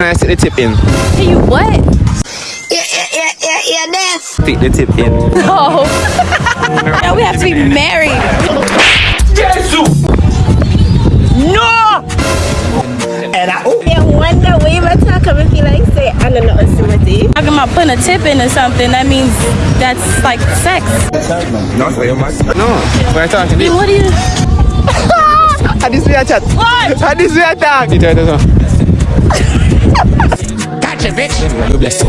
Can I stick the tip in? Hey, you what? Yeah, yeah, yeah, yeah, yeah, this. Stick the tip in. No. now we have to be married. Jesus! No! And I, oh, Yeah, wonder way my talk I feel like say I don't know Timothy. Talking about putting a tip in or something, that means that's like sex. No, no. We're talking this. What do you... How this way a chat? What? How this way a talk? You tell us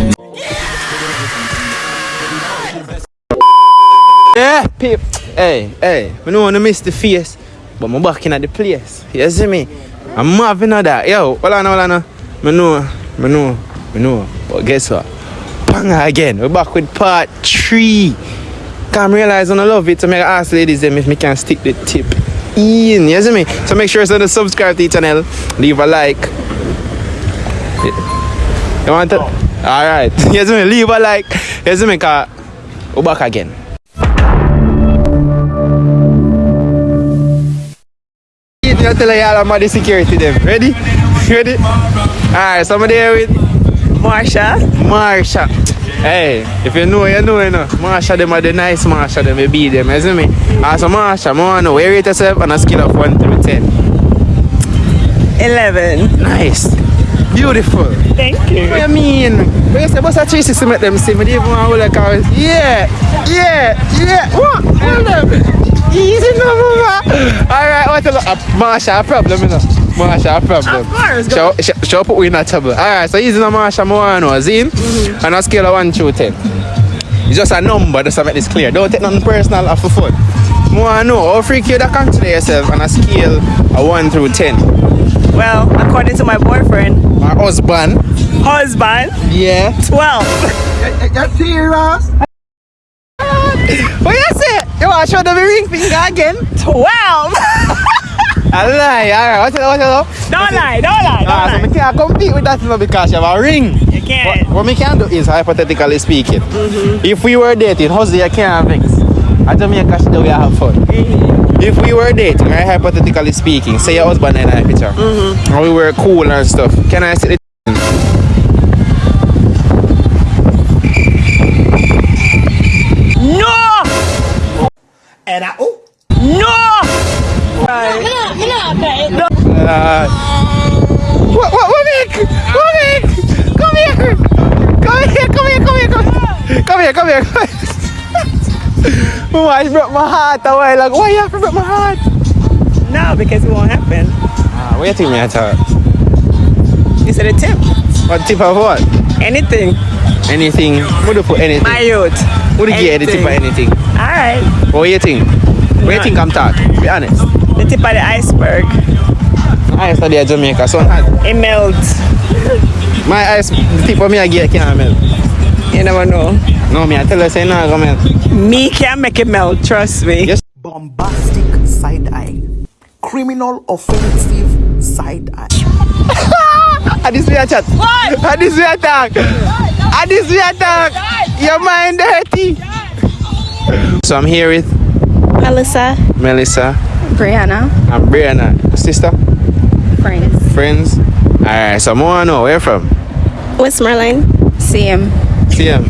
Yeah, peep. Hey, hey, I don't want to miss the face, but I'm back in at the place. You see me? I'm moving on that. Yo, hold on, hold on. I know, I know, I know. But guess what? Panga again. We're back with part three. Come realize I love it, so I ask ladies them if me can stick the tip in. You see me? So make sure to subscribe to the channel, leave a like. You want to? Alright. You see me? Leave a like. See me? Cause we're back again. You tell y'all about the security them. Ready? Ready? Alright, somebody here with Marsha. Marsha. Hey, if you know, you know, you know. Marsha, them are the nice Marsha, them, you be them, see me? Also, Marsha, I know, where you rate yourself on a scale of 1 through 10? 11. Nice. Beautiful. Thank What you. you mean? When you say, what's a 360 make them see? They even want to hold a car. Yeah, yeah, yeah. What? Hold them. Easy no, mama. Alright, what a look. Uh, Marsha, a problem, you know. Marsha, a problem. Of course, Show, show, show put we in a trouble. Alright, so easy no, Marsha, more I know. Zine? On a scale of 1 through 10. It's just a number, just to make this clear. Don't take nothing personal off for fun. More I know. How freaky you that consider yourself on a scale of 1 through 10? Well, according to my boyfriend, My husband. husband, Yeah. 12. What you say? You want to show the ring finger again? 12! I lie. Alright, what's it? What's it? Don't lie, don't lie, don't Ah, so lie. we can't compete with that you know, because you have a ring. You can't. What, what we can do is, hypothetically speaking, if we were dating, Jose, you can't things. At Jamaica, she do we have fun. If we were dating, right, hypothetically speaking, say your husband and I picture, mm-hmm. and we were cool and stuff, can I see the I broke my heart a while ago. Why you have to break my heart? No, because it won't happen. Ah, what do you think me I thought? You said a tip. What tip of what? Anything. Anything. Would you put anything? My youth. Would you get tip of anything? Alright. What do you think? What do you think I'm talking? Be honest. The tip of the iceberg. I study at Jamaica, so hard. It melts. My eyes, the tip of me I get can't melt. You never know. No, me I tell her say no, go melt. Me can't make it melt, trust me. Yes. bombastic side eye, criminal offensive side eye. And this way I chat. What? And this way I talk. And this way I talk. Your mind dirty. So I'm here with Melissa, Melissa Brianna, and Brianna. Sister? friends. Friends? Alright, so I want to know where you from? Westmoreland. Same. See him.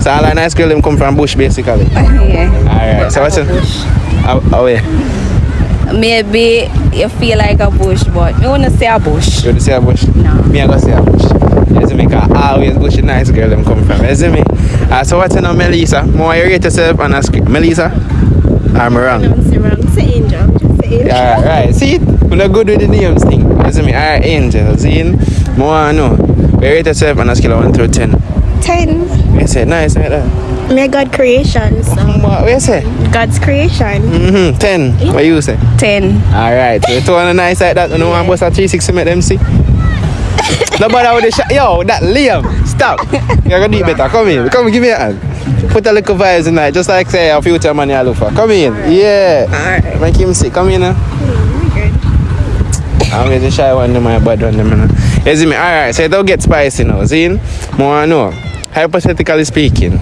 So all the nice girl them come from bush basically. Yeah. Alright, so what's it? Oh, oh yeah. Maybe you feel like a bush, but you wanna say a bush. You want to see a bush? No. Me I go see a bush. You see me? Cause always bush nice girl them come from. You see me? Uh, so what's your name, Melissa? More you rate yourself on a scale. Melissa? I'm wrong. Say wrong. Say angel. Just say angel. Yeah, right. See, we're not good with the names thing. You see me? Alright, Angel. See, more I know. We rate yourself on a scale of 1 through 10. Ten. You say nice like that. Me God creation. So What, say? God's creation. Mm-hmm. 10. What you say? Ten. Alright, so you two on a nice like that. You know, I'm bust a 360 make them see. no bother with the shot. Yo, that Liam, stop. You're gonna do it better. Come in. Come give me a hand. Put a little vibes in there, just like say a future man you look for. Come in. Yeah. Alright. Make him see. Come in now. I'm going to shy one of my bad one. Them, you see me? Alright, so it don't get spicy now. See? More I know. hypothetically speaking,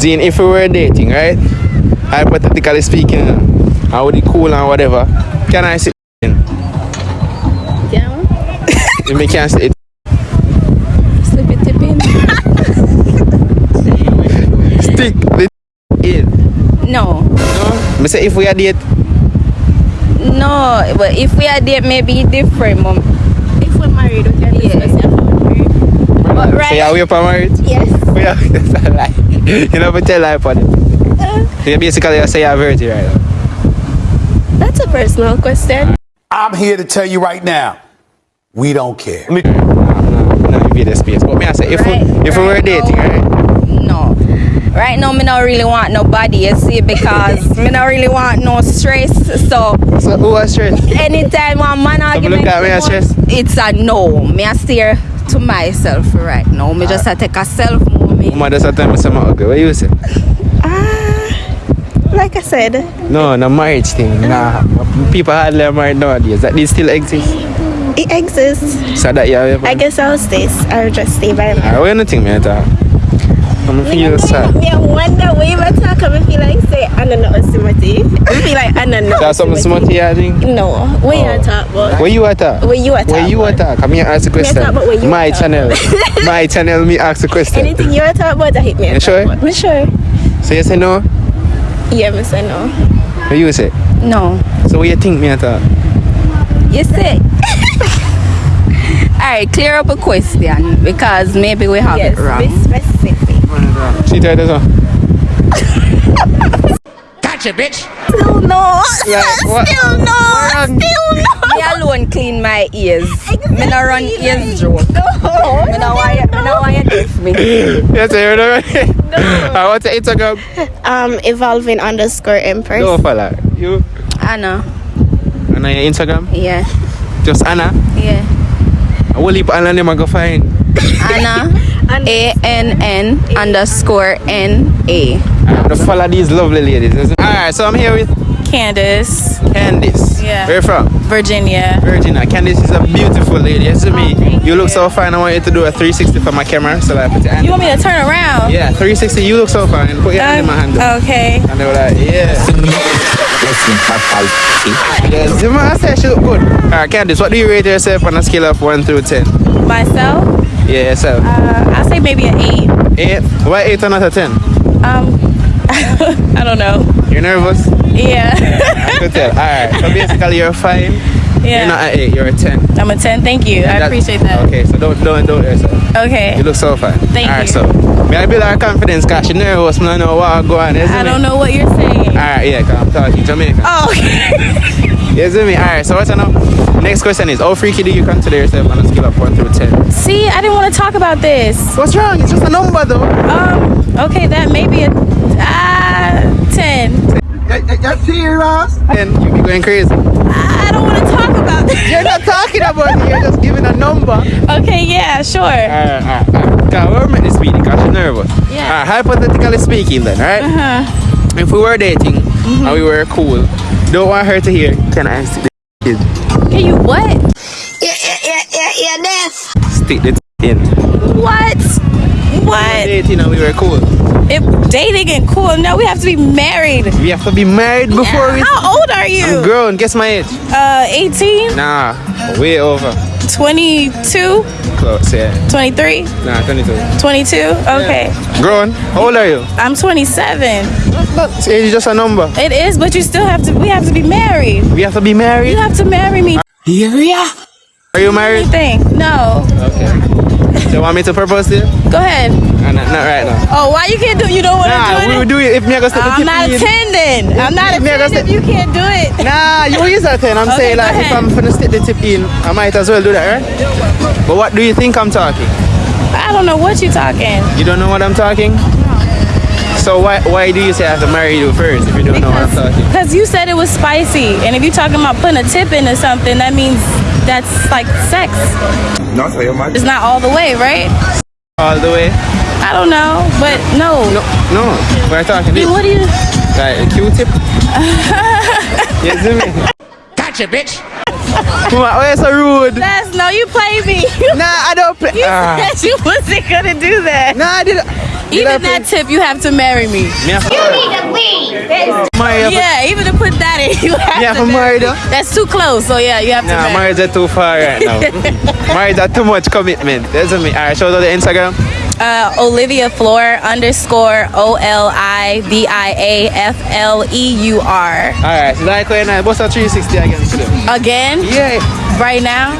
Dean, if we were dating, right? Hypothetically speaking, how would be cool and whatever. Can I sit in? Yeah. if me can't sit Slip it in. Stick the in. No. No? Me say if we are date. No, but if we are date, maybe different, mom. If we're married, we can yeah. But So right, yeah, we up for marriage? Yes. We are, that's a lie. You never tell lie upon it. So you basically you say you're a virgin right now. That's a personal question. I'm here to tell you right now, we don't care. Me, no, no, no, give you the space. But me I say if Right, we if we were right dating, now. right? no. Right now, me not really want nobody, you see, because me not really want no stress. So So who was stressed? anytime one man argument, look at me and come out, stress? it's a no. Me I steer to myself right now. Me just ah. a take a self moment. Mama just tell me something ugly. What you say? Ah, like I said, No, no marriage thing. Nah, people hardly are married nowadays. That this still exists. it exists. So that have. I guess I'll stay. I'll just stay by my. I want think, man. Talk. I'm feel sad. Me, I wonder where you talk. I feel like say I don't know Simati. I feel like I don't know. That's something smutty, I think. No, where Oh. you talk about? Where you at? uh? Where you at? Where you uh? Come here, ask a question. talk about where you My channel. My channel, me ask a question. Anything you talk about, I hit me. You sure? Me sure. So you say no? Yeah, me say no. What you say? No. So what you think me at? uh? You see? Alright, clear up a question because maybe we have Yes, it wrong. be specific. She tried this one. Still no. Like, what? Still no. Wrong. Still no. Me alone clean my ears. Me no run ears joke. No. Me no why me no why you diss me. Yes, you're right. I want to Instagram. Um, evolving underscore empress. No, fella. You. Anna. And on your Instagram? Yeah. Just Anna. Yeah. I will leave Anna name I go find. Anna A N N underscore N A. I have to follow these lovely ladies. Alright, so I'm here with Candice. Candice. Yeah. Where you from? Virginia. Virginia. Candice is a beautiful lady. Yes, to me. Oh, thank You look you. so fine. I want you to do a 360 for my camera. So like, put your hand. You want me to turn around? Yeah, 360. You look so fine. Put your hand in my um, hand. Okay. And they were like, yeah. Yes, the man said she look good. Alright, Candice, what do you rate yourself on a scale of 1 through 10? Myself, Yeah, so. uh, I'll say maybe an eight. 8? Why 8 or not a 10? Um, I don't know. You're nervous? Yeah. I could tell. Alright, so basically you're fine. yeah. You're not an 8, you're a 10. I'm a 10. Thank you. I appreciate that. Okay, so don't don't don't yourself. Okay. You look so fine. Thank Alright, you. so may I build our confidence because she nervous. I know what go on. I don't know what you're saying. Alright, yeah, cause I'm talking Jamaican. Oh, okay. You see me? Alright, so what's now? Next question is how freaky do you consider yourself on a scale of 1 through 10? See, I didn't want to talk about this. What's wrong? It's just a number though. Um, okay, that may be a ah, 10. And you be going crazy. I don't want to talk about this. You're not talking about it, you're just giving a number. Okay, yeah, sure. alright, alright. Cause we're meant to speak because she's nervous. Yeah. Alright, hypothetically speaking then, alright? Uh-huh. If we were dating and we were cool, don't want her to hear, can I stick the kid? Can you what? Yeah, yeah, yeah, yeah, yeah, this. Stick the in. What? What? Dating and we were cool. If dating and cool, no, we have to be married. We have to be married before we. How old are you? I'm you? grown. Guess my age. Uh, 18, Nah, way over. 22, Close, yeah. 23, Nah, 22. 22. Okay. Grown. How old are you? I'm 27. That's age is just a number. It is, but you still have to. We have to be married. We have to be married. You have to marry me. Yeah. Are you married? Anything? No. Okay. Do you want me to propose to you? Go ahead. Uh, not, not right now. Oh, why you can't do? You don't want to Nah, do we it. will do it if me I go step I'm not attending. I'm not Me, I go attending. If you can't do it. Nah, you is a 10. I'm Okay, saying like if. I'm gonna stick the tip in, I might as well do that, right? But what do you think I'm talking? I don't know what you're talking. You don't know what I'm talking? No. So why why do you say I have to marry you first if you don't know what I'm talking? Because you said it was spicy, and if you're talking about putting a tip into something, that means that's like sex. It's not all the way, right? All the way? I don't know, but no. No, no. We're talking this. What do you? Like a Q-tip. you see me? Gotcha, bitch. Why why you so rude? That's no. You play me. You, Nah, I don't play. you Ah. said you wasn't gonna do that. Nah, I didn't. Did I Even play? that tip, you have to marry me. You need to leave. Yeah, even to put that in, you have Yeah, to for marry. married, huh? That's too close. So yeah, you have to Nah, marry. marriage are too far right now. marriage are too much commitment. That's me. Alright, show out the Instagram. uh, Olivia Fleur underscore O L I V I A F L E U R. Alright, so like when I bust a 360 again today. Again, Yeah. right now.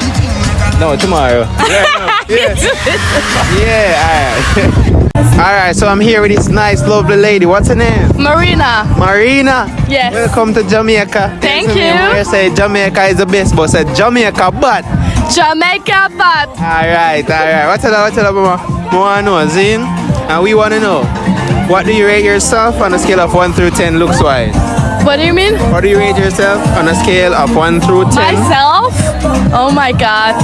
No, tomorrow. Yeah, no, yeah. yeah, alright. Alright, so I'm here with this nice, lovely lady. What's her name? Marina. Marina. Yes. Welcome to Jamaica. Thank Listen, you. I say Jamaica is the best, but said Jamaica, but. Jamaica, but Alright, alright. What's it up? What's it up, mama? We wanna know, Zin? And we wanna know. What do you rate yourself on a scale of 1 through 10 looks wise? What do you mean? What do you rate yourself on a scale of 1 through 10? Myself? Oh my god.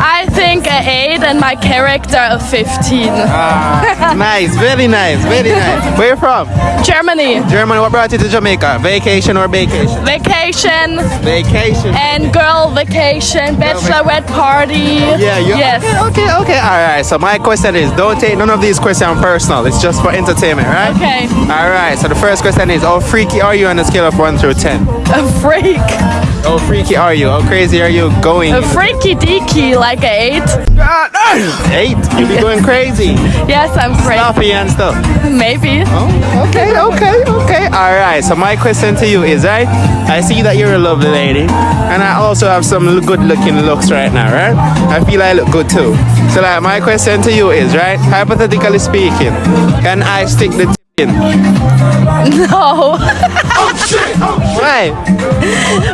I think a 8 and my character a 15. Ah, nice, very nice, very nice. Where you from? Germany. Germany. What brought you to Jamaica? Vacation or vacation? Vacation Vacation. and girl vacation, bachelorette party. Yeah, you Yes. Okay, okay, okay. All right. So my question is, don't take none of these questions personal. It's just for entertainment, right? Okay. All right. So the first question is, how freaky are you on a scale of one through ten? A freak. Oh, freaky are you? How crazy are you going? A freaky deaky, like a 8. Ah, eight. You be going crazy, Yes, I'm crazy. sloppy and stuff. Maybe. Oh, okay, okay, okay. All right. So my question to you is, right? I see that you're a lovely lady, and I also have some good-looking looks right now, right? I feel I look good too. So like, my question to you is, right? Hypothetically speaking, can I stick the in? No. Oh, oh, Why?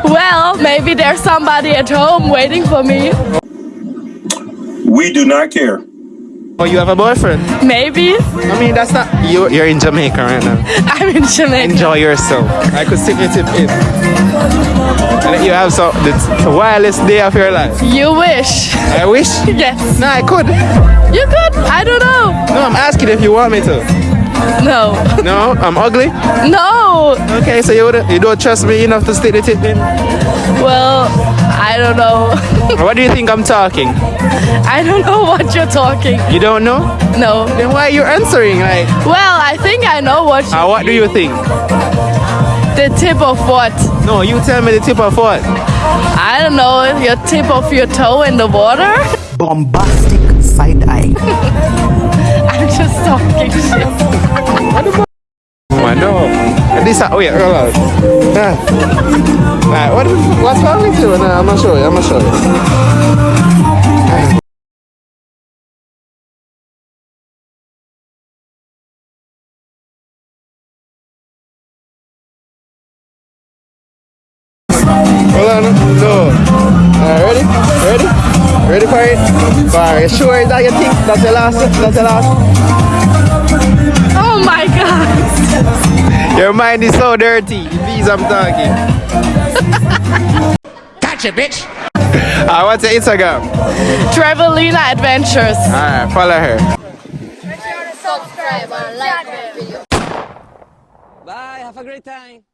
well, maybe there's somebody at home waiting for me. We do not care. Oh, you have a boyfriend? Maybe. I mean, that's not you. You're in Jamaica right now. I'm in Jamaica. Enjoy yourself. I could stick your tip in. And you have some the, the wildest day of your life. You wish. I wish. Yes. No, I could. You could. I don't know. No, I'm asking if you want me to. No. No, I'm ugly. No. Okay, so you would, you don't trust me enough to stick the tip in. Well, I don't know. What do you think I'm talking? I don't know what you're talking. You don't know? No. Then why are you answering? Like, Well, I think I know what you uh, what do you think? the tip of what? No, you tell me the tip of what? I don't know, your tip of your toe in the water? Bombastic side eye. I'm just talking shit. This, oh yeah. Ah. Alright, what, what's wrong with you? No, I'm show you. I'm gonna show you. Hold on, no. Alright, ready? Ready? Ready for it? Alright, sure that your thing? That's your last? That's your last? Oh my god. Your mind is so dirty. These I'm talking. Gotcha, bitch. Ah, what's your Instagram? Travelina Adventures. Alright, follow her. Subscribe and like my video. Bye. Have a great time.